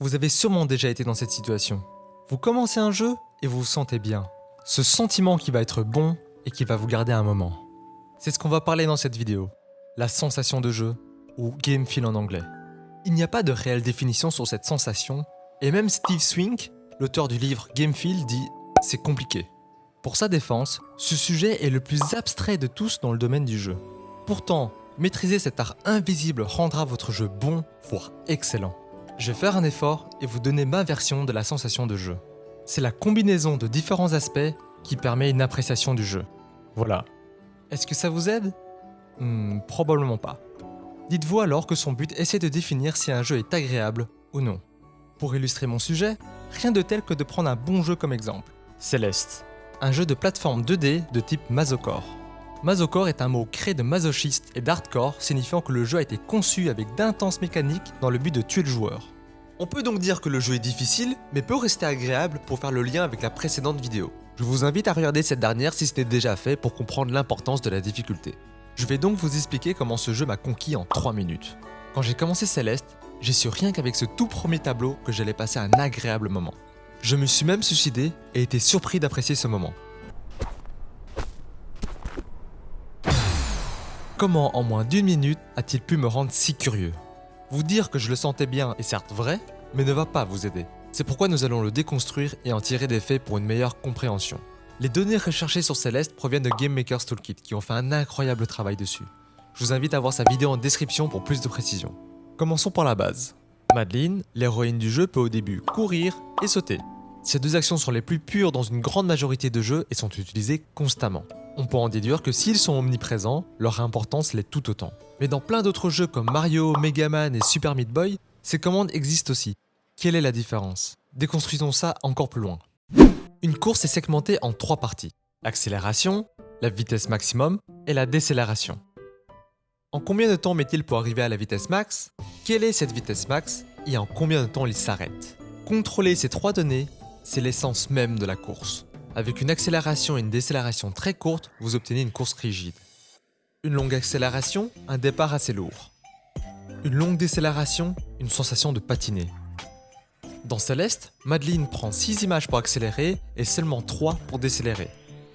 Vous avez sûrement déjà été dans cette situation. Vous commencez un jeu et vous vous sentez bien. Ce sentiment qui va être bon et qui va vous garder un moment. C'est ce qu'on va parler dans cette vidéo. La sensation de jeu, ou game feel en anglais. Il n'y a pas de réelle définition sur cette sensation, et même Steve Swink, l'auteur du livre Game Feel, dit « c'est compliqué ». Pour sa défense, ce sujet est le plus abstrait de tous dans le domaine du jeu. Pourtant, maîtriser cet art invisible rendra votre jeu bon, voire excellent. Je vais faire un effort et vous donner ma version de la sensation de jeu. C'est la combinaison de différents aspects qui permet une appréciation du jeu. Voilà. Est-ce que ça vous aide? Hmm, Probablement pas. Dites-vous alors que son but essaie de définir si un jeu est agréable ou non. Pour illustrer mon sujet, rien de tel que de prendre un bon jeu comme exemple. Céleste, un jeu de plateforme 2D de type Masocore. Masocore est un mot créé de masochiste et d'hardcore signifiant que le jeu a été conçu avec d'intenses mécaniques dans le but de tuer le joueur. On peut donc dire que le jeu est difficile, mais peut rester agréable pour faire le lien avec la précédente vidéo. Je vous invite à regarder cette dernière si ce n'est déjà fait pour comprendre l'importance de la difficulté. Je vais donc vous expliquer comment ce jeu m'a conquis en 3 minutes. Quand j'ai commencé Céleste, j'ai su rien qu'avec ce tout premier tableau que j'allais passer un agréable moment. Je me suis même suicidé et été surpris d'apprécier ce moment. Comment en moins d'une minute a-t-il pu me rendre si curieux? Vous dire que je le sentais bien est certes vrai, mais ne va pas vous aider. C'est pourquoi nous allons le déconstruire et en tirer des faits pour une meilleure compréhension. Les données recherchées sur Celeste proviennent de Game Maker's Toolkit qui ont fait un incroyable travail dessus. Je vous invite à voir sa vidéo en description pour plus de précision. Commençons par la base. Madeline, l'héroïne du jeu, peut au début courir et sauter. Ces deux actions sont les plus pures dans une grande majorité de jeux et sont utilisées constamment. On peut en déduire que s'ils sont omniprésents, leur importance l'est tout autant. Mais dans plein d'autres jeux comme Mario, Mega Man et Super Meat Boy, ces commandes existent aussi. Quelle est la différence? Déconstruisons ça encore plus loin. Une course est segmentée en trois parties. L'accélération, la vitesse maximum et la décélération. En combien de temps met-il pour arriver à la vitesse max? Quelle est cette vitesse max Et en combien de temps il s'arrête? Contrôler ces trois données, c'est l'essence même de la course. Avec une accélération et une décélération très courtes, vous obtenez une course rigide. Une longue accélération, un départ assez lourd. Une longue décélération, une sensation de patiner. Dans Céleste, Madeline prend 6 images pour accélérer et seulement 3 pour décélérer.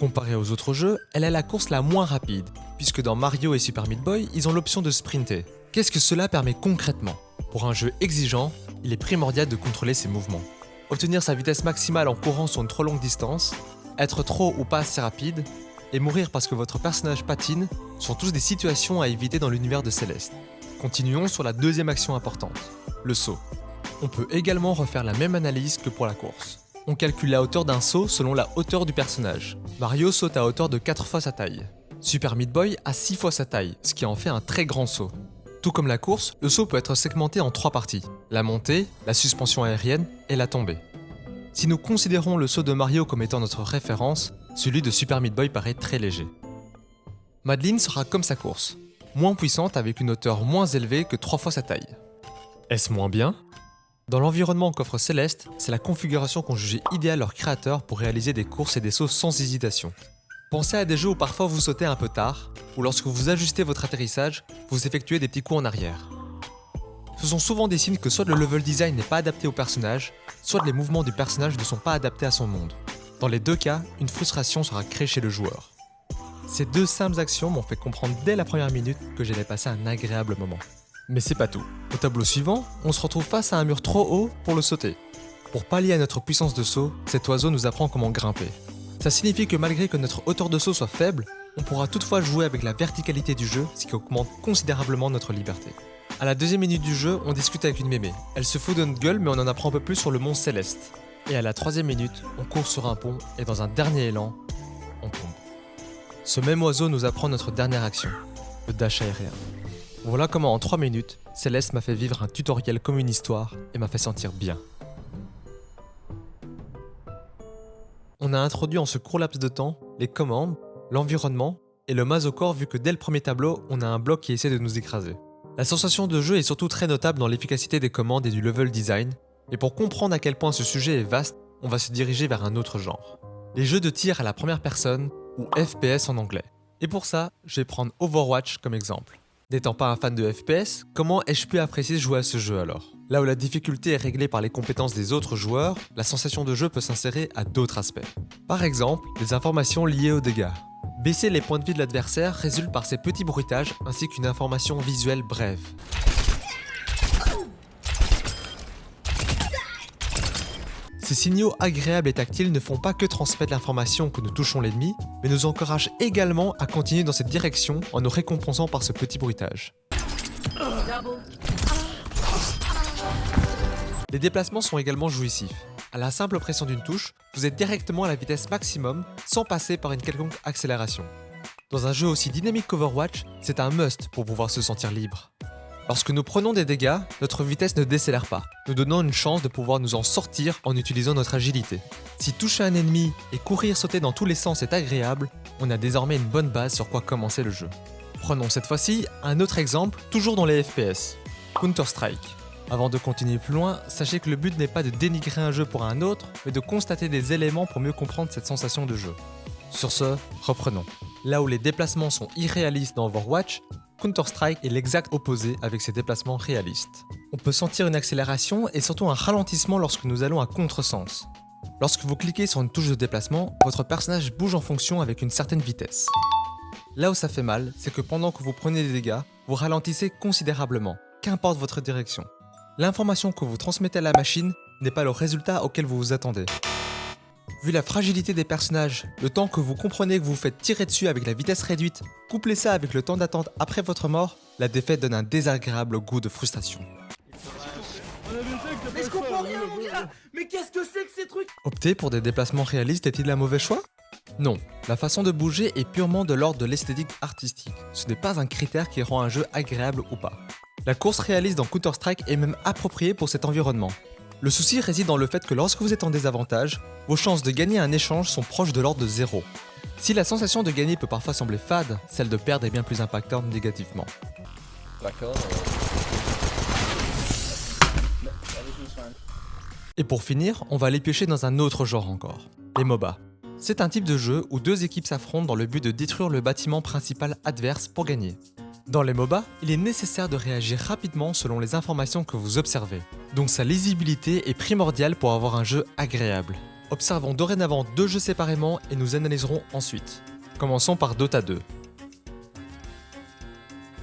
Comparé aux autres jeux, elle a la course la moins rapide, puisque dans Mario et Super Meat Boy, ils ont l'option de sprinter. Qu'est-ce que cela permet concrètement? Pour un jeu exigeant, il est primordial de contrôler ses mouvements. Obtenir sa vitesse maximale en courant sur une trop longue distance, être trop ou pas assez rapide, et mourir parce que votre personnage patine sont tous des situations à éviter dans l'univers de Céleste. Continuons sur la deuxième action importante, le saut. On peut également refaire la même analyse que pour la course. On calcule la hauteur d'un saut selon la hauteur du personnage. Mario saute à hauteur de 4 fois sa taille. Super Meat Boy a 6 fois sa taille, ce qui en fait un très grand saut. Tout comme la course, le saut peut être segmenté en trois parties. La montée, la suspension aérienne et la tombée. Si nous considérons le saut de Mario comme étant notre référence, celui de Super Meat Boy paraît très léger. Madeline sera comme sa course, moins puissante avec une hauteur moins élevée que 3 fois sa taille. Est-ce moins bien? Dans l'environnement qu'offre Céleste, c'est la configuration qu'ont jugé idéale leurs créateurs pour réaliser des courses et des sauts sans hésitation. Pensez à des jeux où parfois vous sautez un peu tard, ou lorsque vous ajustez votre atterrissage, vous effectuez des petits coups en arrière. Ce sont souvent des signes que soit le level design n'est pas adapté au personnage, soit les mouvements du personnage ne sont pas adaptés à son monde. Dans les deux cas, une frustration sera créée chez le joueur. Ces deux simples actions m'ont fait comprendre dès la première minute que j'allais passer un agréable moment. Mais c'est pas tout. Au tableau suivant, on se retrouve face à un mur trop haut pour le sauter. Pour pallier à notre puissance de saut, cet oiseau nous apprend comment grimper. Ça signifie que malgré que notre hauteur de saut soit faible, on pourra toutefois jouer avec la verticalité du jeu, ce qui augmente considérablement notre liberté. À la deuxième minute du jeu, on discute avec une mémé. Elle se fout de notre gueule mais on en apprend un peu plus sur le mont Céleste. Et à la troisième minute, on court sur un pont et dans un dernier élan, on tombe. Ce même oiseau nous apprend notre dernière action, le dash aérien. Voilà comment en 3 minutes, Céleste m'a fait vivre un tutoriel comme une histoire et m'a fait sentir bien. Introduit en ce court laps de temps les commandes, l'environnement et le masocore vu que dès le premier tableau, on a un bloc qui essaie de nous écraser. La sensation de jeu est surtout très notable dans l'efficacité des commandes et du level design, et pour comprendre à quel point ce sujet est vaste, on va se diriger vers un autre genre. Les jeux de tir à la première personne, ou FPS en anglais. Et pour ça, je vais prendre Overwatch comme exemple. N'étant pas un fan de FPS, comment ai-je pu apprécier jouer à ce jeu alors? Là où la difficulté est réglée par les compétences des autres joueurs, la sensation de jeu peut s'insérer à d'autres aspects. Par exemple, les informations liées aux dégâts. Baisser les points de vie de l'adversaire résulte par ces petits bruitages ainsi qu'une information visuelle brève. Ces signaux agréables et tactiles ne font pas que transmettre l'information que nous touchons l'ennemi, mais nous encouragent également à continuer dans cette direction en nous récompensant par ce petit bruitage. Les déplacements sont également jouissifs. À la simple pression d'une touche, vous êtes directement à la vitesse maximum sans passer par une quelconque accélération. Dans un jeu aussi dynamique qu'Overwatch, c'est un must pour pouvoir se sentir libre. Lorsque nous prenons des dégâts, notre vitesse ne décélère pas, nous donnant une chance de pouvoir nous en sortir en utilisant notre agilité. Si toucher un ennemi et courir sauter dans tous les sens est agréable, on a désormais une bonne base sur quoi commencer le jeu. Prenons cette fois-ci un autre exemple, toujours dans les FPS, Counter-Strike. Avant de continuer plus loin, sachez que le but n'est pas de dénigrer un jeu pour un autre, mais de constater des éléments pour mieux comprendre cette sensation de jeu. Sur ce, reprenons. Là où les déplacements sont irréalistes dans Overwatch, Counter-Strike est l'exact opposé avec ses déplacements réalistes. On peut sentir une accélération et surtout un ralentissement lorsque nous allons à contresens. Lorsque vous cliquez sur une touche de déplacement, votre personnage bouge en fonction avec une certaine vitesse. Là où ça fait mal, c'est que pendant que vous prenez des dégâts, vous ralentissez considérablement, qu'importe votre direction. L'information que vous transmettez à la machine n'est pas le résultat auquel vous vous attendez. Vu la fragilité des personnages, le temps que vous comprenez que vous vous faites tirer dessus avec la vitesse réduite, couplez ça avec le temps d'attente après votre mort, la défaite donne un désagréable goût de frustration. Mais je comprends rien mon gars? Mais qu'est-ce que c'est que ces trucs? Opter pour des déplacements réalistes est-il un mauvais choix? Non, la façon de bouger est purement de l'ordre de l'esthétique artistique. Ce n'est pas un critère qui rend un jeu agréable ou pas. La course réaliste dans Counter-Strike est même appropriée pour cet environnement. Le souci réside dans le fait que lorsque vous êtes en désavantage, vos chances de gagner un échange sont proches de l'ordre de zéro. Si la sensation de gagner peut parfois sembler fade, celle de perdre est bien plus impactante négativement. D'accord. Et pour finir, on va aller piocher dans un autre genre encore, les MOBA. C'est un type de jeu où deux équipes s'affrontent dans le but de détruire le bâtiment principal adverse pour gagner. Dans les MOBA, il est nécessaire de réagir rapidement selon les informations que vous observez, donc sa lisibilité est primordiale pour avoir un jeu agréable. Observons dorénavant deux jeux séparément et nous analyserons ensuite. Commençons par Dota 2,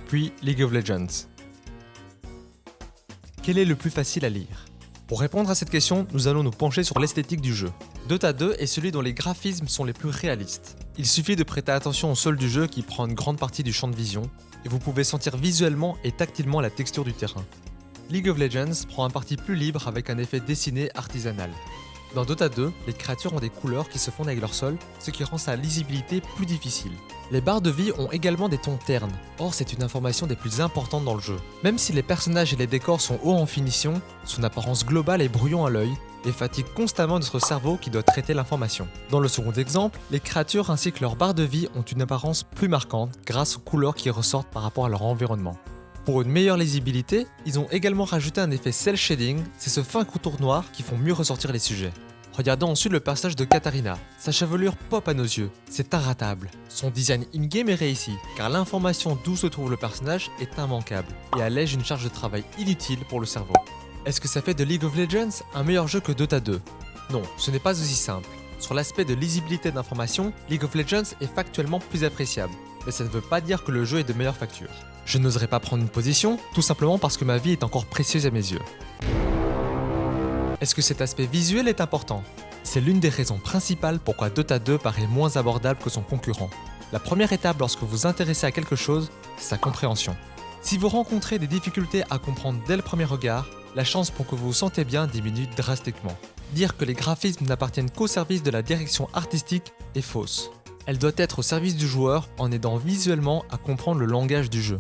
puis League of Legends. Quel est le plus facile à lire? Pour répondre à cette question, nous allons nous pencher sur l'esthétique du jeu. Dota 2 est celui dont les graphismes sont les plus réalistes. Il suffit de prêter attention au sol du jeu qui prend une grande partie du champ de vision, et vous pouvez sentir visuellement et tactilement la texture du terrain. League of Legends prend un parti plus libre avec un effet dessiné artisanal. Dans Dota 2, les créatures ont des couleurs qui se fondent avec leur sol, ce qui rend sa lisibilité plus difficile. Les barres de vie ont également des tons ternes, or c'est une information des plus importantes dans le jeu. Même si les personnages et les décors sont hauts en finition, son apparence globale est brouillon à l'œil et fatigue constamment notre cerveau qui doit traiter l'information. Dans le second exemple, les créatures ainsi que leurs barres de vie ont une apparence plus marquante grâce aux couleurs qui ressortent par rapport à leur environnement. Pour une meilleure lisibilité, ils ont également rajouté un effet cel shading, c'est ce fin contour noir qui font mieux ressortir les sujets. Regardons ensuite le personnage de Katarina. Sa chevelure pop à nos yeux, c'est inratable. Son design in-game est réussi, car l'information d'où se trouve le personnage est immanquable, et allège une charge de travail inutile pour le cerveau. Est-ce que ça fait de League of Legends un meilleur jeu que Dota 2 Non, ce n'est pas aussi simple. Sur l'aspect de lisibilité d'information, League of Legends est factuellement plus appréciable, mais ça ne veut pas dire que le jeu est de meilleure facture. Je n'oserais pas prendre une position, tout simplement parce que ma vie est encore précieuse à mes yeux. Est-ce que cet aspect visuel est important? C'est l'une des raisons principales pourquoi Dota 2 paraît moins abordable que son concurrent. La première étape lorsque vous vous intéressez à quelque chose, c'est sa compréhension. Si vous rencontrez des difficultés à comprendre dès le premier regard, la chance pour que vous vous sentez bien diminue drastiquement. Dire que les graphismes n'appartiennent qu'au service de la direction artistique est fausse. Elle doit être au service du joueur en aidant visuellement à comprendre le langage du jeu.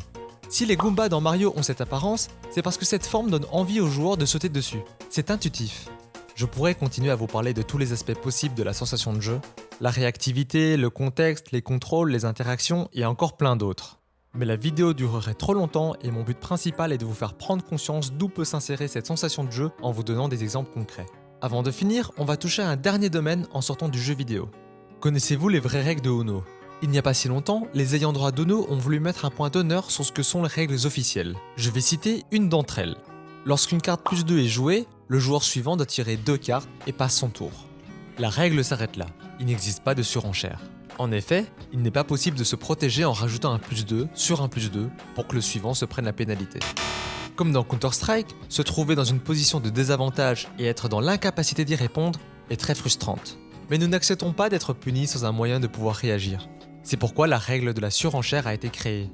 Si les Goombas dans Mario ont cette apparence, c'est parce que cette forme donne envie aux joueurs de sauter dessus. C'est intuitif. Je pourrais continuer à vous parler de tous les aspects possibles de la sensation de jeu, la réactivité, le contexte, les contrôles, les interactions et encore plein d'autres. Mais la vidéo durerait trop longtemps et mon but principal est de vous faire prendre conscience d'où peut s'insérer cette sensation de jeu en vous donnant des exemples concrets. Avant de finir, on va toucher à un dernier domaine en sortant du jeu vidéo. Connaissez-vous les vraies règles de Ono il n'y a pas si longtemps, les ayants droit d'Ono ont voulu mettre un point d'honneur sur ce que sont les règles officielles. Je vais citer une d'entre elles. Lorsqu'une carte plus 2 est jouée, le joueur suivant doit tirer deux cartes et passe son tour. La règle s'arrête là, il n'existe pas de surenchère. En effet, il n'est pas possible de se protéger en rajoutant un plus 2 sur un plus 2 pour que le suivant se prenne la pénalité. Comme dans Counter-Strike, se trouver dans une position de désavantage et être dans l'incapacité d'y répondre est très frustrante. Mais nous n'acceptons pas d'être punis sans un moyen de pouvoir réagir. C'est pourquoi la règle de la surenchère a été créée.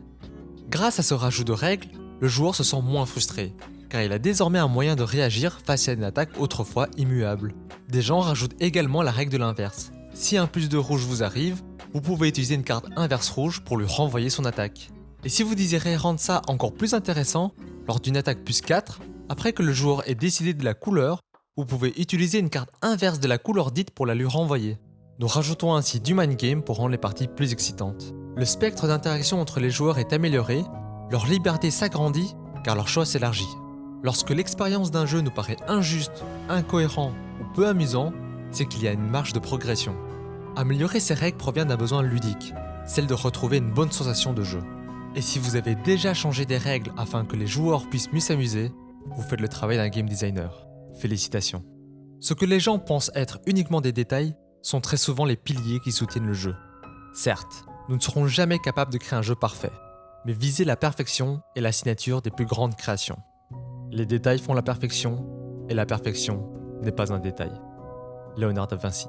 Grâce à ce rajout de règles, le joueur se sent moins frustré, car il a désormais un moyen de réagir face à une attaque autrefois immuable. Des gens rajoutent également la règle de l'inverse. Si un plus de rouge vous arrive, vous pouvez utiliser une carte inverse rouge pour lui renvoyer son attaque. Et si vous désirez rendre ça encore plus intéressant, lors d'une attaque plus 4, après que le joueur ait décidé de la couleur, vous pouvez utiliser une carte inverse de la couleur dite pour la lui renvoyer. Nous rajoutons ainsi du mind game pour rendre les parties plus excitantes. Le spectre d'interaction entre les joueurs est amélioré, leur liberté s'agrandit car leur choix s'élargit. Lorsque l'expérience d'un jeu nous paraît injuste, incohérent ou peu amusant, c'est qu'il y a une marge de progression. Améliorer ces règles provient d'un besoin ludique, celle de retrouver une bonne sensation de jeu. Et si vous avez déjà changé des règles afin que les joueurs puissent mieux s'amuser, vous faites le travail d'un game designer. Félicitations. Ce que les gens pensent être uniquement des détails sont très souvent les piliers qui soutiennent le jeu. Certes, nous ne serons jamais capables de créer un jeu parfait, mais viser la perfection est la signature des plus grandes créations. Les détails font la perfection, et la perfection n'est pas un détail. Léonard da Vinci